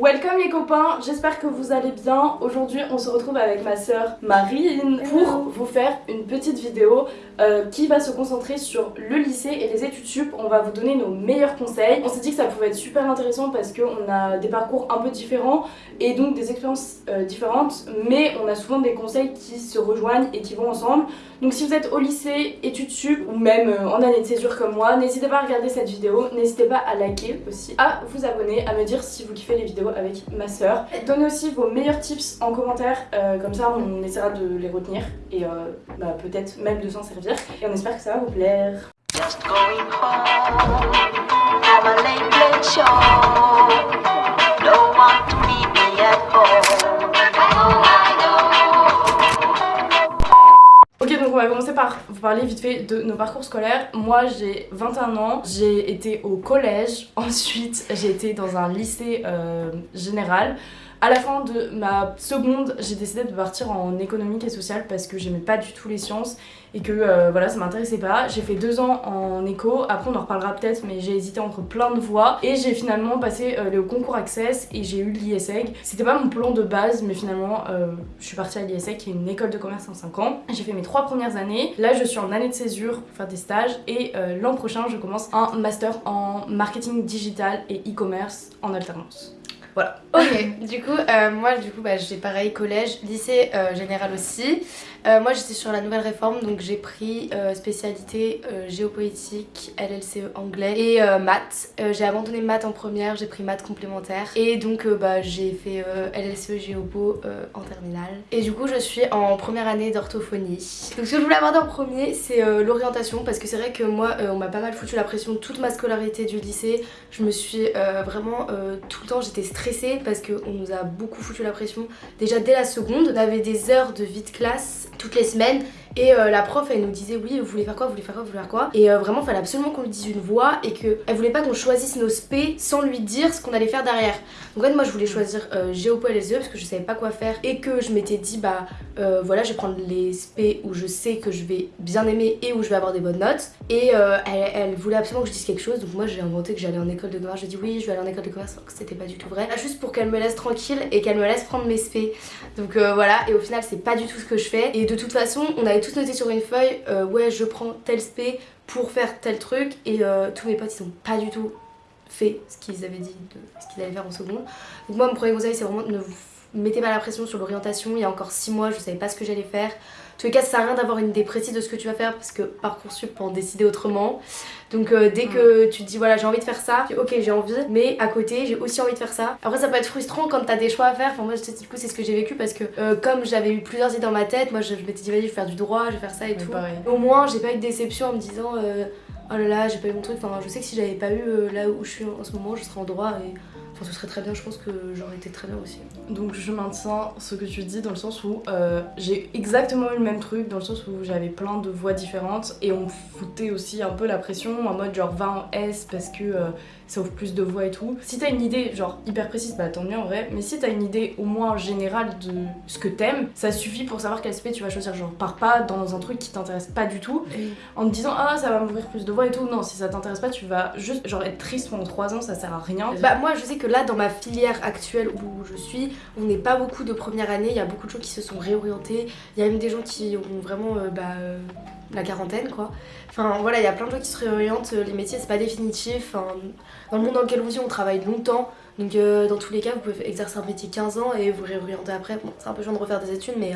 Welcome les copains, j'espère que vous allez bien. Aujourd'hui on se retrouve avec ma soeur Marine pour vous faire une petite vidéo euh, qui va se concentrer sur le lycée et les études sup. On va vous donner nos meilleurs conseils. On s'est dit que ça pouvait être super intéressant parce qu'on a des parcours un peu différents et donc des expériences euh, différentes mais on a souvent des conseils qui se rejoignent et qui vont ensemble. Donc si vous êtes au lycée, études sup ou même euh, en année de césure comme moi, n'hésitez pas à regarder cette vidéo, n'hésitez pas à liker aussi, à vous abonner, à me dire si vous kiffez les vidéos avec ma soeur. Donnez aussi vos meilleurs tips en commentaire, euh, comme ça on essaiera de les retenir et euh, bah, peut-être même de s'en servir. Et on espère que ça va vous plaire. On va commencer par vous parler vite fait de nos parcours scolaires. Moi j'ai 21 ans, j'ai été au collège, ensuite j'ai été dans un lycée euh, général. À la fin de ma seconde, j'ai décidé de partir en économique et sociale parce que j'aimais pas du tout les sciences et que euh, voilà ça m'intéressait pas. J'ai fait deux ans en éco, après on en reparlera peut-être mais j'ai hésité entre plein de voies et j'ai finalement passé euh, le concours Access et j'ai eu l'ISEG. C'était pas mon plan de base mais finalement euh, je suis partie à l'ISEG qui est une école de commerce en 5 ans. J'ai fait mes trois premières années, là je suis en année de césure pour faire des stages et l'an prochain je commence un master en marketing digital et e-commerce en alternance. Voilà. Ok, du coup, euh, moi, du coup, bah, j'ai pareil, collège, lycée euh, général aussi. Euh, moi, j'étais sur la nouvelle réforme, donc j'ai pris spécialité géopolitique, LLCE anglais et maths. j'ai abandonné maths en première, j'ai pris maths complémentaire. Et donc, bah, j'ai fait LLCE géopo en terminale. Et du coup, je suis en première année d'orthophonie. Donc, ce que je voulais aborder en premier, c'est l'orientation, parce que c'est vrai que moi, on m'a pas mal foutu la pression toute ma scolarité du lycée. Je me suis vraiment, tout le temps, j'étais stressée parce qu'on nous a beaucoup foutu la pression. Déjà dès la seconde, on avait des heures de vie de classe toutes les semaines et euh, la prof elle nous disait oui vous voulez faire quoi, vous voulez faire quoi, vous voulez faire quoi? Et euh, vraiment fallait absolument qu'on lui dise une voix et qu'elle voulait pas qu'on choisisse nos spé sans lui dire ce qu'on allait faire derrière. Donc en fait moi je voulais choisir euh, Géopo et les parce que je savais pas quoi faire et que je m'étais dit bah euh, voilà je vais prendre les spé où je sais que je vais bien aimer et où je vais avoir des bonnes notes. Et elle, voulait absolument que je dise quelque chose. Donc moi j'ai inventé que j'allais en école de commerce, j'ai dit oui je vais aller en école de commerce alors que c'était pas du tout vrai. Juste pour qu'elle me laisse tranquille et qu'elle me laisse prendre mes spé donc voilà. Et au final c'est pas du tout ce que je fais. Et de toute façon on avait tous noté sur une feuille euh, ouais je prends tel spé pour faire tel truc et euh, tous mes potes ils ont pas du tout fait ce qu'ils avaient dit ce qu'ils allaient faire en seconde donc moi mon premier conseil c'est vraiment ne mettez pas la pression sur l'orientation. Il y a encore 6 mois je savais pas ce que j'allais faire tous les cas, ça sert à rien d'avoir une idée précise de ce que tu vas faire parce que Parcoursup peut en décider autrement. Donc euh, dès que tu te dis voilà j'ai envie de faire ça, ok j'ai envie, mais à côté j'ai aussi envie de faire ça. Après ça peut être frustrant quand t'as des choix à faire, enfin moi du coup c'est ce que j'ai vécu parce que euh, comme j'avais eu plusieurs idées dans ma tête, moi je, m'étais dit vas-y je vais faire du droit, je vais faire ça et tout. Au moins j'ai pas eu de déception en me disant euh, oh là là j'ai pas eu mon truc, enfin je sais que si j'avais pas eu là où je suis en ce moment je serais en droit et ce serait très bien, je pense que j'aurais été très bien aussi. Donc je maintiens ce que tu dis dans le sens où euh, j'ai exactement eu le même truc, dans le sens où j'avais plein de voix différentes et on foutait aussi un peu la pression en mode genre va en S parce que euh, ça ouvre plus de voix et tout. Si t'as une idée genre hyper précise, bah tant mieux en vrai, mais si t'as une idée au moins générale de ce que t'aimes, ça suffit pour savoir quel SP tu vas choisir. Genre pars pas dans un truc qui t'intéresse pas du tout en te disant ah ça va m'ouvrir plus de voix et tout. Non, si ça t'intéresse pas, tu vas juste genre être triste pendant 3 ans, ça sert à rien. Bah moi je sais que là dans ma filière actuelle où je suis, on n'est pas beaucoup de première année, il y a beaucoup de gens qui se sont réorientés, il y a même des gens qui ont vraiment euh, bah, euh, la quarantaine quoi. Enfin voilà, il y a plein de gens qui se réorientent, les métiers c'est pas définitif, dans le monde dans lequel on vit on travaille longtemps, donc euh, dans tous les cas vous pouvez exercer un métier 15 ans et vous réorienter après, bon c'est un peu chiant de refaire des études mais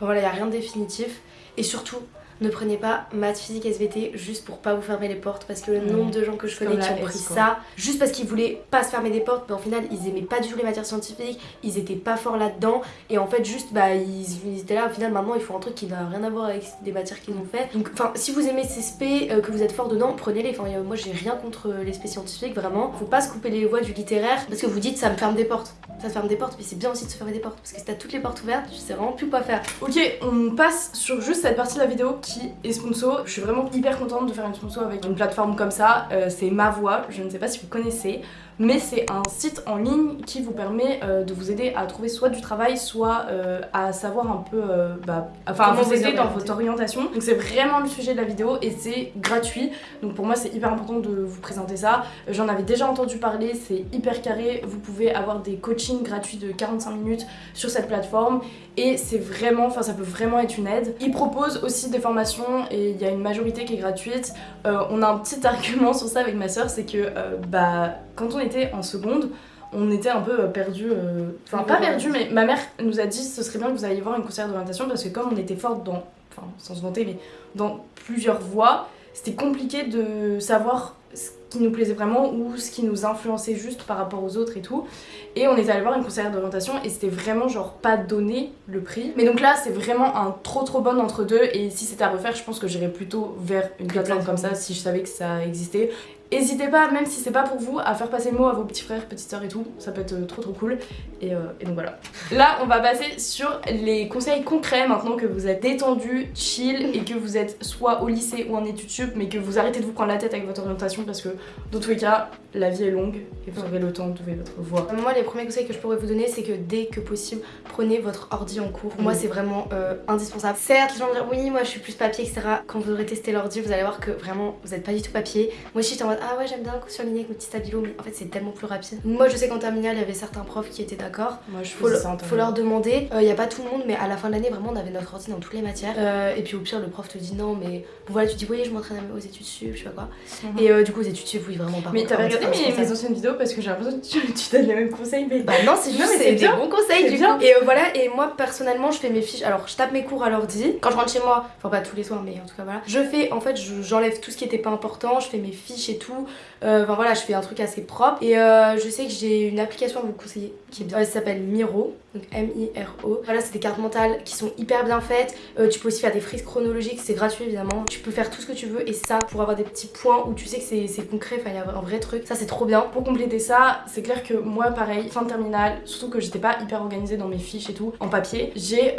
voilà il n'y a rien de définitif et surtout ne prenez pas maths, physique, SVT juste pour pas vous fermer les portes parce que le mmh. nombre de gens que je connais qui ont pris ça juste parce qu'ils voulaient pas se fermer des portes mais au final ils aimaient pas du tout les matières scientifiques, ils étaient pas forts là-dedans et en fait juste bah ils, étaient là au final maintenant ils font un truc qui n'a rien à voir avec des matières qu'ils ont fait. Donc enfin si vous aimez ces spé, euh, que vous êtes fort dedans prenez-les, enfin moi j'ai rien contre les spé scientifiques vraiment, faut pas se couper les voies du littéraire parce que vous dites ça me ferme des portes. Ça ferme des portes mais c'est bien aussi de se fermer des portes parce que si t'as toutes les portes ouvertes tu sais vraiment plus quoi faire. Ok on passe sur juste cette partie de la vidéo qui est sponsor. Je suis vraiment hyper contente de faire une sponsor avec une plateforme comme ça. Euh, c'est Ma Voix, je ne sais pas si vous connaissez. Mais c'est un site en ligne qui vous permet euh, de vous aider à trouver soit du travail, soit euh, à savoir un peu, euh, bah, enfin à vous aider dans votre orientation. Donc c'est vraiment le sujet de la vidéo et c'est gratuit. Donc pour moi c'est hyper important de vous présenter ça. J'en avais déjà entendu parler, c'est hyper carré. Vous pouvez avoir des coachings gratuits de 45 minutes sur cette plateforme et c'est vraiment, enfin ça peut vraiment être une aide. Ils proposent aussi des formations et il y a une majorité qui est gratuite. On a un petit argument sur ça avec ma soeur, c'est que bah quand on était en seconde, on était un peu perdu, enfin pas perdu, mais ma mère nous a dit ce serait bien que vous alliez voir une conseillère d'orientation parce que comme on était forte dans, enfin sans se vanter, mais dans plusieurs voies, c'était compliqué de savoir ce qui nous plaisait vraiment ou ce qui nous influençait juste par rapport aux autres et tout. Et on est allé voir une conseillère d'orientation et c'était vraiment genre pas donné le prix. Mais donc là c'est vraiment un trop trop bon entre deux et si c'était à refaire je pense que j'irais plutôt vers une plateforme comme ça si je savais que ça existait. N'hésitez pas, même si c'est pas pour vous, à faire passer le mot à vos petits frères, petites sœurs et tout. Ça peut être euh, trop trop cool. Et, euh, et donc voilà. Là, on va passer sur les conseils concrets maintenant que vous êtes détendu, chill et que vous êtes soit au lycée ou en études sup, mais que vous arrêtez de vous prendre la tête avec votre orientation parce que dans tous les cas, la vie est longue et vous aurez le temps de trouver votre voie. Moi, les premiers conseils que je pourrais vous donner, c'est que dès que possible, prenez votre ordi en cours. Moi, c'est vraiment euh, indispensable. Certes, les gens vont dire oui, moi je suis plus papier, etc. Quand vous aurez testé l'ordi, vous allez voir que vraiment, vous n'êtes pas du tout papier. Moi aussi, j'étais en mode ah ouais, j'aime bien surligner avec mes petits stabilos, mais en fait, c'est tellement plus rapide. Moi, je sais qu'en terminale, il y avait certains profs qui étaient d'accord. Moi, je Faut, le- ça faut leur demander. Il n'y a pas tout le monde, mais à la fin de l'année, vraiment, on avait notre ordi dans toutes les matières. Euh, et puis au pire, le prof te dit non, mais bon, voilà, tu dis oui, je m'entraîne aux études sup, je sais pas quoi. Mhm. Et euh, du coup, aux études sup, oui, vraiment pas. Mais t'avais regardé mes, anciennes vidéos parce que j'ai l'impression que tu, tu donnes les mêmes conseils, mais Bah non, c'est juste c'est des bons conseils du bien. coup. Et euh, voilà, et moi personnellement, je fais mes fiches. Alors, je tape mes cours à l'ordi. Quand je rentre chez moi, enfin pas tous les soirs, mais en tout cas voilà. Je fais, en fait, je- j'enlève tout ce qui était pas important. Je fais mes fiches et tout. Euh, Enfin voilà, je fais un truc assez propre. Et euh, je sais que j'ai une application à vous conseiller qui est bien. Elle s'appelle Miro, donc M-I-R-O. Voilà, c'est des cartes mentales qui sont hyper bien faites. Euh, tu peux aussi faire des frises chronologiques, c'est gratuit évidemment. Tu peux faire tout ce que tu veux et ça pour avoir des petits points où tu sais que c'est concret. Enfin, il y a un vrai truc. Ça, c'est trop bien. Pour compléter ça, c'est clair que moi, pareil, fin de terminale, surtout que j'étais pas hyper organisée dans mes fiches et tout, en papier, j'ai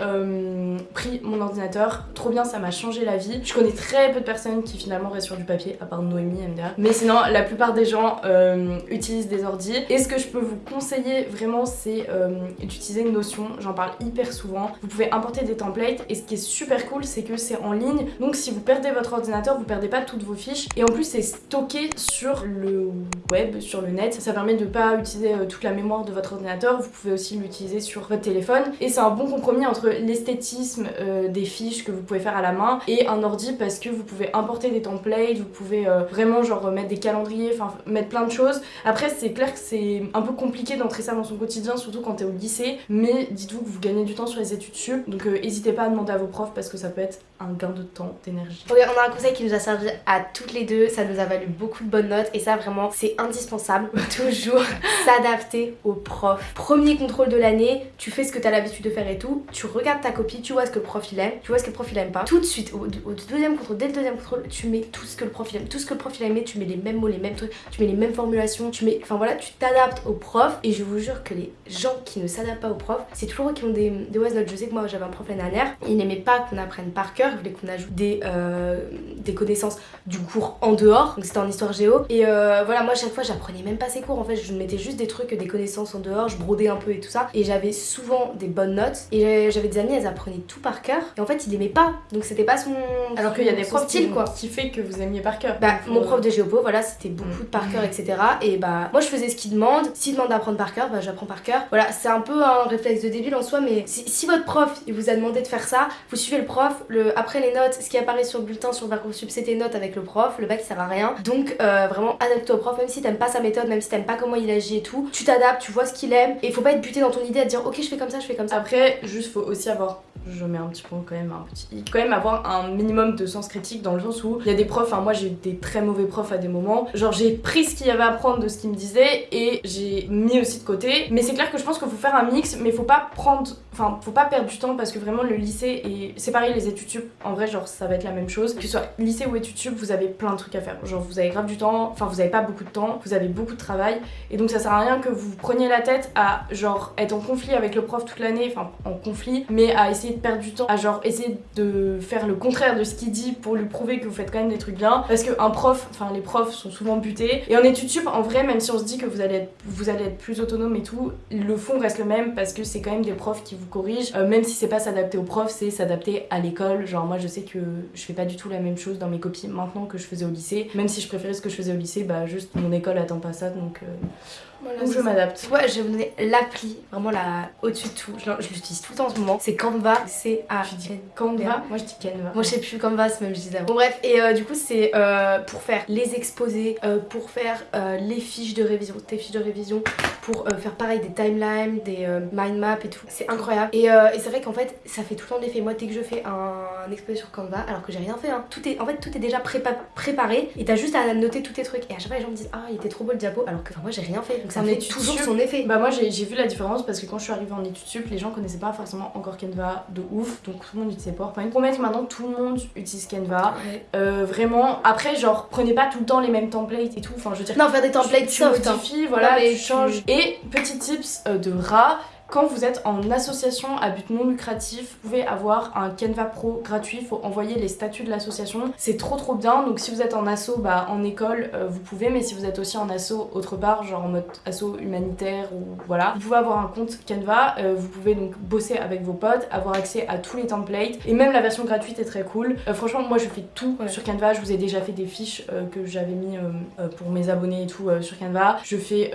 pris mon ordinateur. Trop bien, ça m'a changé la vie. Je connais très peu de personnes qui finalement restent sur du papier, à part Noémie, MDA. Mais sinon, la plupart des gens euh, utilisent des ordis. Et ce que je peux vous conseiller vraiment, c'est euh, d'utiliser Notion. J'en parle hyper souvent. Vous pouvez importer des templates. Et ce qui est super cool, c'est que c'est en ligne. Donc si vous perdez votre ordinateur, vous perdez pas toutes vos fiches. Et en plus, c'est stocké sur le web, sur le net. Ça permet de pas utiliser euh, toute la mémoire de votre ordinateur. Vous pouvez aussi l'utiliser sur votre téléphone. Et c'est un bon compromis entre l'esthétisme euh, des fiches que vous pouvez faire à la main et un ordi parce que vous pouvez importer des templates, vous pouvez vraiment genre mettre des calendriers, enfin mettre plein de choses. Après, c'est clair que c'est un peu compliqué d'entrer ça dans son quotidien, surtout quand t'es au lycée. Mais dites-vous que vous gagnez du temps sur les études sup. Donc euh, n'hésitez pas à demander à vos profs parce que ça peut être un gain de temps, d'énergie. On a un conseil qui nous a servi à toutes les deux, ça nous a valu beaucoup de bonnes notes et ça vraiment c'est indispensable. Toujours s'adapter au prof. Premier contrôle de l'année, tu fais ce que tu as l'habitude de faire et tout, tu regardes ta copie, tu vois ce que le prof il aime, tu vois ce que le prof il aime pas. Tout de suite, au, deuxième contrôle, dès le deuxième contrôle, tu mets tout ce que le prof il aime, tout ce que le prof il aimé, tu mets les mêmes mots, les mêmes trucs, tu mets les mêmes formulations, tu mets. Enfin voilà, tu t'adaptes au prof et je vous jure que les gens qui ne s'adaptent pas au prof, c'est toujours eux qui ont des, des wise notes. Je sais que moi j'avais un prof l'année dernière, il n'aimait pas qu'on apprenne par cœur, il voulait qu'on ajoute des, euh, des connaissances du cours en dehors, donc c'était en histoire géo. Et euh, voilà, moi chaque fois j'apprenais même pas ces cours en fait, je mettais juste des trucs, des connaissances en dehors, je brodais un peu et tout ça. Et j'avais souvent des bonnes notes. Et j'avais des amis, elles apprenaient tout par cœur. Et en fait, il aimait pas, donc c'était pas son. Alors qu'il y a des profs style qui, quoi. qui fait que vous aimiez par cœur. Bah, mon faut- prof de géopo, voilà, c'était beaucoup de par cœur, etc. Et bah, moi je faisais ce qu'il demande. S'il demande d'apprendre par cœur, bah j'apprends par cœur. Voilà, c'est un peu un réflexe de débile en soi, mais si, si votre prof il vous a demandé de faire ça, vous suivez le prof. Le, après les notes, ce qui apparaît sur le bulletin, sur Parcoursup, c'est tes notes avec le prof. Le bac il sert à rien. Donc euh, vraiment, adapte au prof, même si t'aimes pas sa méthode, même si t'aimes pas comment il agit et tout. Tu t'adaptes, tu vois ce qu'il aime. Et faut pas être buté dans ton idée à te dire, ok, je fais comme ça, je fais comme ça. Après, juste faut aussi avoir, je mets un petit point quand même, un petit, quand même avoir un minimum de sens critique dans le sens où il y a des profs, enfin moi j'ai eu des très mauvais profs à des moments, genre j'ai pris ce qu'il y avait à prendre de ce qu'ils me disaient et j'ai mis aussi de côté. Mais c'est clair que je pense qu'il faut faire un mix, mais faut pas prendre, enfin faut pas perdre du temps parce que vraiment le lycée et c'est pareil les études sup, en vrai genre ça va être la même chose. Que ce soit lycée ou études sup, vous avez plein de trucs à faire. Genre vous avez grave du temps, enfin vous avez pas beaucoup de temps, vous avez beaucoup de travail et donc ça sert à rien que vous preniez la tête à genre être en conflit avec le prof toute l'année, enfin en conflit, mais à essayer perdre du temps à genre essayer de faire le contraire de ce qu'il dit pour lui prouver que vous faites quand même des trucs bien. Parce qu'un prof, enfin les profs sont souvent butés. Et en études sup, en vrai, même si on se dit que vous allez être, vous allez être plus autonome et tout, le fond reste le même parce que c'est quand même des profs qui vous corrigent. Euh, même si c'est pas s'adapter aux profs, c'est s'adapter à l'école. Genre moi je sais que je fais pas du tout la même chose dans mes copies maintenant que je faisais au lycée. Même si je préférais ce que je faisais au lycée, bah juste mon école attend pas ça donc... Euh, Voilà, donc je m'adapte. Ouais, je vais vous donner l'appli, vraiment la au-dessus de tout. Je, je l'utilise tout le temps en ce moment. C'est Canva, c'est à Tu dis Canva Moi je dis Canva. Moi je sais plus Canva, c'est même je dis d'avant. Bon bref, et euh, du coup c'est euh, pour faire les exposés, euh, pour faire les fiches de révision, tes fiches de révision, pour faire pareil des timelines, des mind maps et tout. C'est incroyable. Et, et c'est vrai qu'en fait ça fait tout le temps l'effet. Moi dès que je fais un, exposé sur Canva, alors que j'ai rien fait, hein, tout est, en fait tout est déjà prépa- préparé et t'as juste à noter tous tes trucs. Et à chaque fois les gens me disent ah il était trop beau le diapo, alors que moi j'ai rien fait. Donc ça En fait toujours son effet. Bah moi j'ai vu la différence parce que quand je suis arrivée en études sup, les gens connaissaient pas forcément encore Canva de ouf, donc tout le monde utilisait PowerPoint. Pour mettre maintenant tout le monde utilise Canva. Ouais. Euh, vraiment, après genre prenez pas tout le temps les mêmes templates et tout, enfin je veux dire Non faire des templates tu, tu soft. hein. modifies, voilà, tu tu- changes. Et petit tips euh, de rat, quand vous êtes en association à but non lucratif, vous pouvez avoir un Canva Pro gratuit. Il faut envoyer les statuts de l'association. C'est trop trop bien. Donc si vous êtes en asso, bah, en école, euh, vous pouvez. Mais si vous êtes aussi en asso autre part, genre en mode asso humanitaire ou voilà, vous pouvez avoir un compte Canva. Euh, vous pouvez donc bosser avec vos potes, avoir accès à tous les templates. Et même la version gratuite est très cool. Euh, franchement, moi je fais tout Ouais. sur Canva. Je vous ai déjà fait des fiches que j'avais mis pour mes abonnés et tout sur Canva. Je fais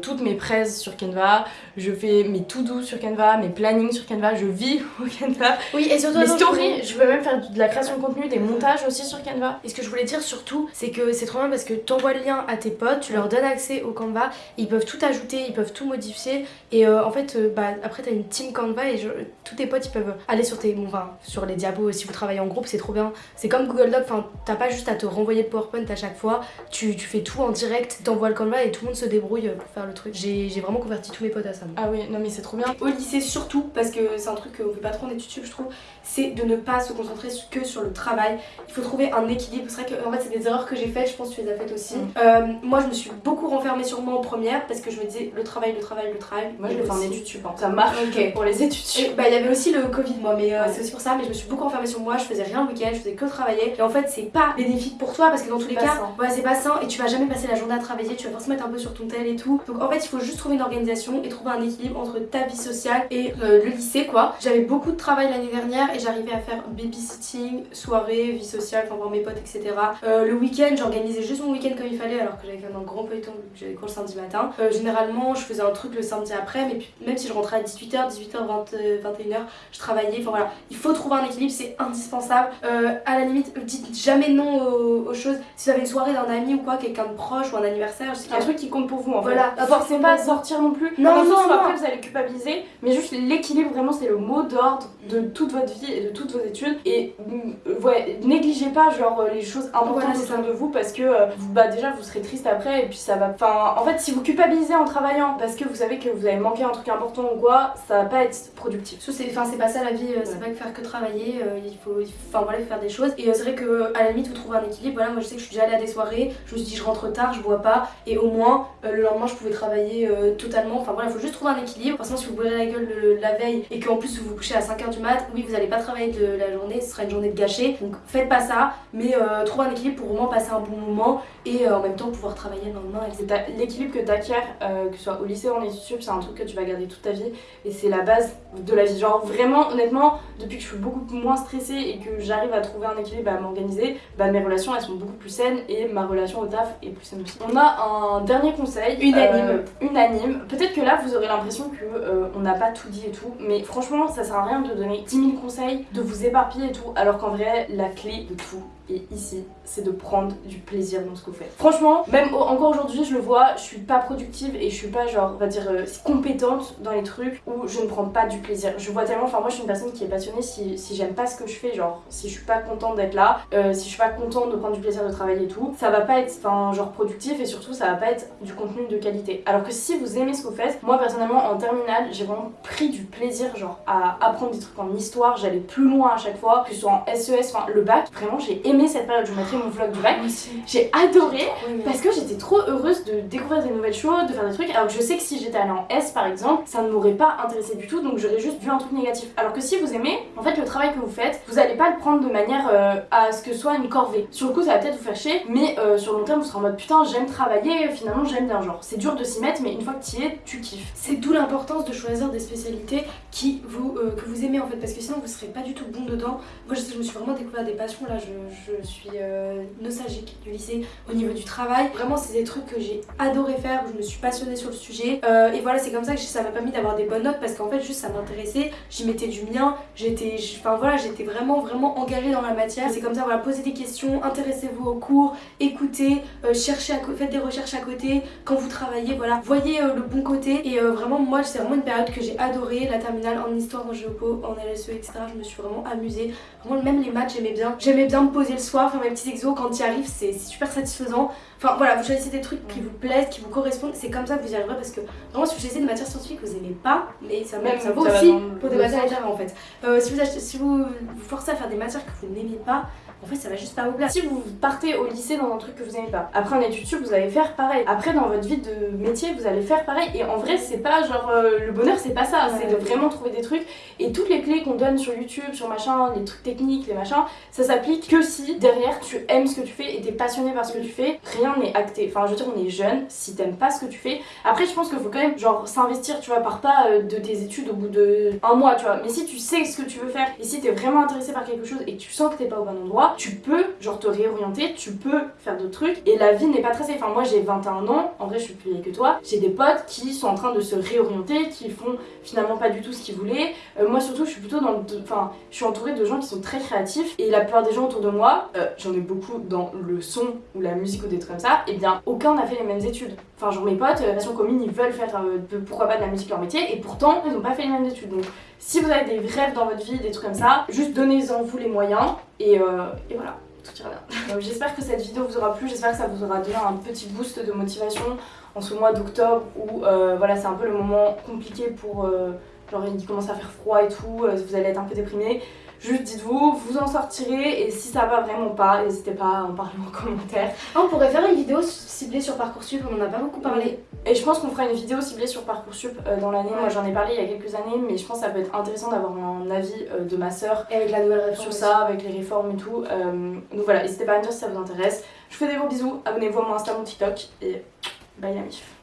toutes mes praises sur Canva. Je fais mes to-do sur Canva, mes plannings sur Canva. Je vis au Canva. Oui et surtout Mes stories, je peux même faire de la création de contenu, des montages aussi sur Canva. Et ce que je voulais dire surtout, c'est que c'est trop bien parce que t'envoies le lien à tes potes, tu leur donnes accès au Canva, ils peuvent tout ajouter, ils peuvent tout modifier. Et euh, en fait, euh, bah, après, t'as une team Canva et je- tous tes potes ils peuvent aller sur tes bon, enfin, sur les diapos. Si vous travaillez en groupe, c'est trop bien. C'est comme Google Doc, enfin, t'as pas juste à te renvoyer le PowerPoint à chaque fois, tu, tu fais tout en direct, t'envoies le Canva et tout le monde se débrouille pour faire le truc. J'ai j'ai vraiment converti tous mes potes à ça. moi. Ah oui, non mais c'est trop bien. Au lycée surtout, parce que c'est un truc qu'on fait pas trop en études je trouve, c'est de ne pas se concentrer que sur le travail. Il faut trouver un équilibre. C'est vrai que en fait c'est des erreurs que j'ai faites, je pense que tu les as faites aussi. Mm. Euh, moi je me suis beaucoup renfermée sur moi en première parce que je me disais le travail, le travail, le travail. Moi je l'ai fait en études sup. Ça marche pour les études sup. bah il y avait aussi le Covid moi mais euh, Ouais. c'est aussi pour ça mais je me suis beaucoup enfermée sur moi je faisais rien le week-end je faisais que travailler et en fait c'est pas bénéfique pour toi parce que dans tous les cas sain. ouais c'est pas sain et tu vas jamais passer la journée à travailler tu vas forcément être un peu sur ton tel et tout donc en fait il faut juste trouver une organisation et trouver un équilibre entre ta vie sociale et euh, le lycée quoi j'avais beaucoup de travail l'année dernière et j'arrivais à faire babysitting soirée vie sociale enfin voir mes potes etc Euh, le week-end j'organisais juste mon week-end comme il fallait alors que j'avais quand même un grand vu que j'avais cours le samedi matin Euh, généralement je faisais un truc le samedi après mais puis, même si je rentrais à 18h 18h 20, 21h je travaillais enfin voilà il faut trouver un équilibre c'est indispensable Euh, à la limite dites jamais non aux, aux choses si vous avez une soirée d'un ami ou quoi quelqu'un de proche ou un anniversaire je sais qu'il y un truc qui compte pour vous en fait. Voilà. forcez pas sortir non plus. Non, non, non. après vous allez culpabiliser, mais juste l'équilibre vraiment c'est le mot d'ordre de toute votre vie et de toutes vos études. Et mm, ouais, négligez pas genre euh, les choses importantes Voilà, autour de vous parce que euh, vous- bah déjà vous serez triste après et puis ça va. Enfin en fait si vous culpabilisez en travaillant parce que vous savez que vous avez manqué un truc important ou quoi, ça va pas être productif. Enfin, c'est pas ça la vie, euh, c'est pas que faire que travailler, euh, il faut enfin voilà, faire des choses. Et euh, c'est vrai que à la limite, vous trouvez un équilibre. Voilà, moi je sais que je suis déjà allée à des soirées, je me suis dit je rentre tard, je bois pas, et au moins euh, le lendemain je pouvais travailler euh, totalement. Enfin voilà, il faut juste trouver un équilibre. Forcément, si vous bourrez la gueule le- la veille et qu'en plus vous vous couchez à 5h du mat, oui, vous allez pas travailler de la journée, ce sera une journée de gâché. Donc faites pas ça, mais euh, trouvez un équilibre pour vraiment passer un bon moment et euh, en même temps pouvoir travailler le lendemain. C'est l'équilibre que tu acquiers, que ce soit au lycée ou en études sup, c'est un truc que tu vas garder toute ta vie et c'est la base de la vie. Genre vraiment, honnêtement, depuis que je suis beaucoup moins stressée et que j'arrive à trouver un équilibre, à m'organiser, bah mes relations elles sont beaucoup plus saines et ma relation au taf est plus saine aussi. On a un dernier conseil. Unanime. euh, unanime. Peut-être que là vous aurez l'impression que euh, on n'a pas tout dit et tout, mais franchement ça sert à rien de donner 10 000 conseils, de vous éparpiller et tout, alors qu'en vrai la clé de tout et ici, c'est de prendre du plaisir dans ce que vous faites. Franchement, même encore aujourd'hui, je le vois, je suis pas productive et je suis pas genre, on va dire, euh, compétente dans les trucs où je ne prends pas du plaisir. Je vois tellement, enfin moi je suis une personne qui est passionnée si, si j'aime pas ce que je fais, genre si je suis pas contente d'être là, euh, si je suis pas contente de prendre du plaisir de travailler et tout, ça va pas être, enfin genre productif et surtout ça va pas être du contenu de qualité. Alors que si vous aimez ce que vous faites, moi personnellement en terminale, j'ai vraiment pris du plaisir genre à apprendre des trucs en histoire, j'allais plus loin à chaque fois, que ce soit en SES, enfin le bac, vraiment j'ai aimé aimé cette période, je vous mettrai mon vlog du bac. J'ai adoré parce que j'étais trop heureuse de découvrir des nouvelles choses, de faire des trucs. Alors que je sais que si j'étais allée en S par exemple, ça ne m'aurait pas intéressé du tout, donc j'aurais juste vu un truc négatif. Alors que si vous aimez, en fait le travail que vous faites, vous allez pas le prendre de manière euh, à ce que ce soit une corvée. Sur le coup ça va peut-être vous faire chier, mais euh, sur le long terme vous serez en mode putain j'aime travailler, finalement j'aime bien genre. C'est dur de s'y mettre, mais une fois que tu y es, tu kiffes. C'est d'où l'importance de choisir des spécialités qui vous, euh, que vous aimez en fait, parce que sinon vous serez pas du tout bon dedans. Moi je, sais, je me suis vraiment découvert des passions, là je, je suis nostalgique du lycée au niveau du travail. Vraiment c'est des trucs que j'ai adoré faire, où je me suis passionnée sur le sujet. et voilà c'est comme ça que ça m'a permis d'avoir des bonnes notes parce qu'en fait juste ça m'intéressait, j'y mettais du mien, j'étais enfin voilà, j'étais vraiment vraiment engagée dans la matière. C'est comme ça voilà, posez des questions, intéressez-vous au cours, écoutez, euh, cherchez à faites des recherches à côté quand vous travaillez, voilà, voyez euh, le bon côté et euh, vraiment moi c'est vraiment une période que j'ai adoré, la terminale en histoire, en géopo, en LSE etc. Je me suis vraiment amusée, vraiment même les maths j'aimais bien, j'aimais bien me poser le soir, faire mes petits exos quand il arrive, c'est super satisfaisant. Enfin voilà, vous choisissez des trucs qui vous plaisent, qui vous correspondent, c'est comme ça que vous y arriverez parce que vraiment si vous choisissez des matières scientifiques que vous aimez pas, mais ça, même, ça vaut aussi pour des matières en fait. Euh, si, vous achetez, si vous vous forcez à faire des matières que vous n'aimez pas, en fait ça va juste pas vous plaire. Si vous partez au lycée dans un truc que vous aimez pas, après en études sup vous allez faire pareil. Après dans votre vie de métier vous allez faire pareil. Et en vrai c'est pas genre euh, le bonheur c'est pas ça, c'est de vraiment trouver des trucs. Et toutes les clés qu'on donne sur YouTube, sur machin, les trucs techniques, les machins, ça s'applique que si derrière tu aimes ce que tu fais et t'es passionné par ce que tu fais. Rien n'est acté. Enfin je veux dire on est jeune, si t'aimes pas ce que tu fais. Après je pense qu'il faut quand même genre s'investir tu vois par pas euh, de tes études au bout de un mois tu vois. Mais si tu sais ce que tu veux faire et si t'es vraiment intéressé par quelque chose et que tu sens que t'es pas au bon endroit, tu peux genre te réorienter, tu peux faire d'autres trucs et la vie n'est pas tracée. Enfin moi j'ai 21 ans, en vrai je suis plus vieille que toi, j'ai des potes qui sont en train de se réorienter, qui font finalement pas du tout ce qu'ils voulaient. Euh, moi surtout je suis plutôt dans le... Enfin je suis entourée de gens qui sont très créatifs et la plupart des gens autour de moi, euh, j'en ai beaucoup dans le son ou la musique ou des et eh bien aucun n'a fait les mêmes études. Enfin genre mes potes, passion euh, commune, ils veulent faire pourquoi pas de la musique leur métier et pourtant ils ont pas fait les mêmes études. Donc si vous avez des rêves dans votre vie, des trucs comme ça, juste donnez-en vous les moyens et, et voilà. J'espère que cette vidéo vous aura plu, j'espère que ça vous aura donné un petit boost de motivation en ce mois d'octobre où euh, voilà c'est un peu le moment compliqué pour euh, genre il commence à faire froid et tout, euh, vous allez être un peu déprimé. Juste dites-vous, vous en sortirez et si ça va vraiment pas, n'hésitez pas à en parler en commentaire. On pourrait faire une vidéo ciblée sur Parcoursup, on en a pas beaucoup parlé. Et je pense qu'on fera une vidéo ciblée sur Parcoursup euh, dans l'année. Moi j'en ai parlé il y a quelques années, mais je pense que ça peut être intéressant d'avoir un avis euh, de ma soeur et avec la nouvelle réforme sur ça, avec les réformes et tout. Euh, donc voilà, n'hésitez pas à me dire si ça vous intéresse. Je vous fais des gros bisous, abonnez-vous à mon Insta, mon TikTok et bye la mif.